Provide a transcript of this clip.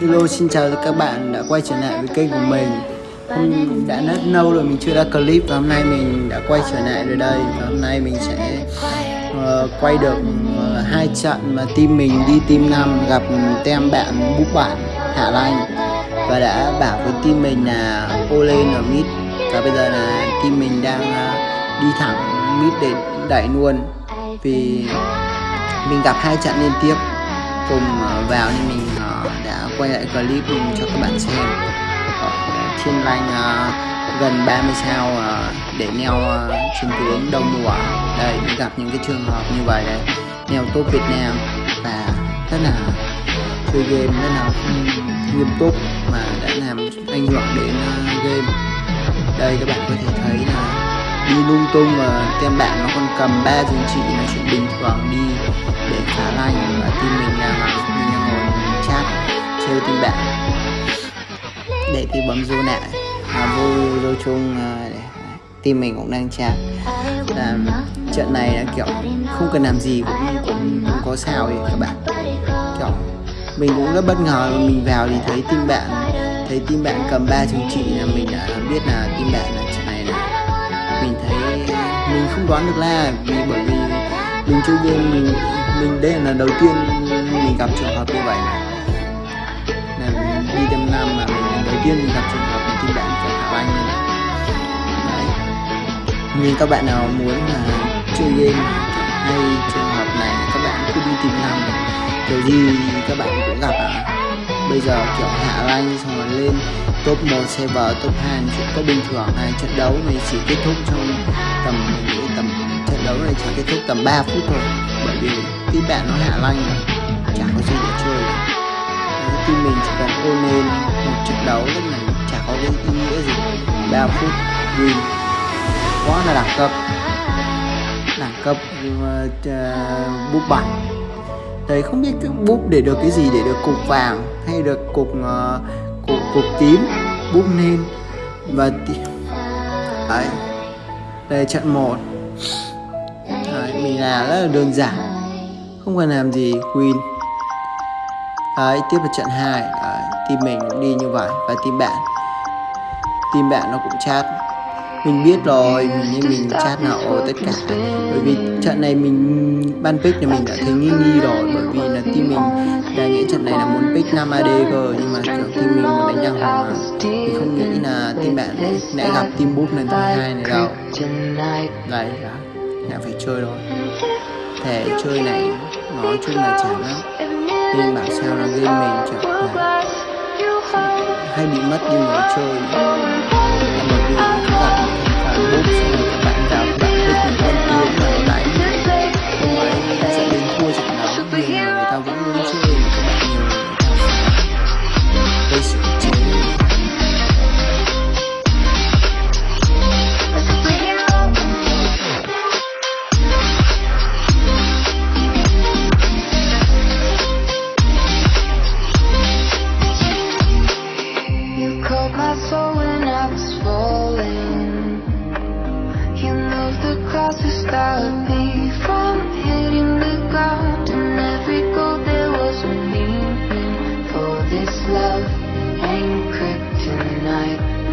Hello xin chào các bạn đã quay trở lại với kênh của mình. Hôm đã rất lâu rồi mình chưa ra clip và hôm nay mình đã quay trở lại rồi đây. Và hôm nay mình sẽ uh, quay được uh, hai trận mà team mình đi team 5 gặp tem bạn búp bản Hạ Lanh. Và đã bảo với team mình là ô lên ở mid. Và bây giờ là team mình đang uh, đi thẳng mid để đẩy luôn. Vì mình gặp hai trận liên tiếp cùng ờ, vào nên mình ờ, đã quay lại clip cho các bạn xem. Ờ, thiên lanh gần 30 sao để neo chiến tướng đông mùa đây gặp những cái trường hợp như vậy đấy neo top Việt Nam và rất là chơi game, rất là ừ, nghiêm túc mà đã làm ảnh hưởng đến game. Đây, các bạn có thể thấy là đi lung tung và tem bạn nó có cầm ba giá trị là chuyện bình thường đi để phá lành và team mình là mình đang ngồi chat chơi team bạn. Để thì bấm vô lại à, vô vô chung à, để team mình cũng đang chat. À, trận này là kiểu không cần làm gì cũng cũng, cũng có sao ấy các bạn. Kiểu mình cũng rất bất ngờ mình vào thì thấy team bạn thấy team bạn cầm ba chứng chỉ là mình đã biết là team bạn là trận này là mình thấy đoán được là vì bởi vì mình chơi game, mình mình đây là lần đầu tiên mình gặp trường hợp như vậy này. Là đi tem năm mà mình lần đầu tiên mình gặp trường hợp tin bạn phải thả anh này. Đấy. Nhưng các bạn nào muốn là chơi game hay trường hợp này, các bạn cứ đi tìm năm kiểu gì các bạn cũng gặp à bây giờ, kiểu hạ rank xong rồi lên top 1 server, top 2 chuyện có bình thường này. Trận đấu này chỉ kết thúc trong tầm mình nghĩ đấu này chỉ kết thúc tầm 3 phút thôi. Bởi vì team bạn nó hạ lanh mà chả có gì để chơi. Đấy, team mình chỉ cần ôn lên một trận đấu lúc này chả có cái ý nghĩa gì. 3 phút win. Quá là đẳng cấp. Đẳng cấp uh, búp bản đấy không biết cái búp để được cái gì để được cục vàng hay được cục uh, cục cục tím búp lên và đấy. Đây trận 1 mình là rất là đơn giản. Không cần làm gì queen đấy tiếp vào trận 2 đấy, team mình cũng đi như vậy. Và team bạn. Team bạn nó cũng chat. Mình biết rồi nên mình chat nào tất cả. Bởi vì trận này mình ban pick thì mình đã thấy nghi nghi rồi. Bởi vì là team mình đang nghĩ trận này là muốn pick 5 AD cơ nhưng mà kiểu team mình muốn đánh nhau mà. Mình không nghĩ là team bạn lại gặp team boost lần thứ hai này đâu. Đấy là phải chơi rồi thể chơi này, nói chung là chán lắm. Nên bảo sao là game mình chẳng là hay bị mất đi người chơi love and kryptonite